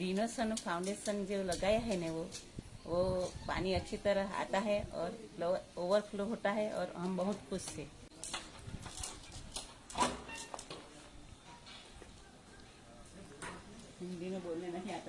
रिनोसन foundation जो लगाया है ना वो वो पानी अच्छी तरह आता है और ओवरफ्लो होता है और हम बहुत खुश थे हिंदी में बोलने नहीं आता।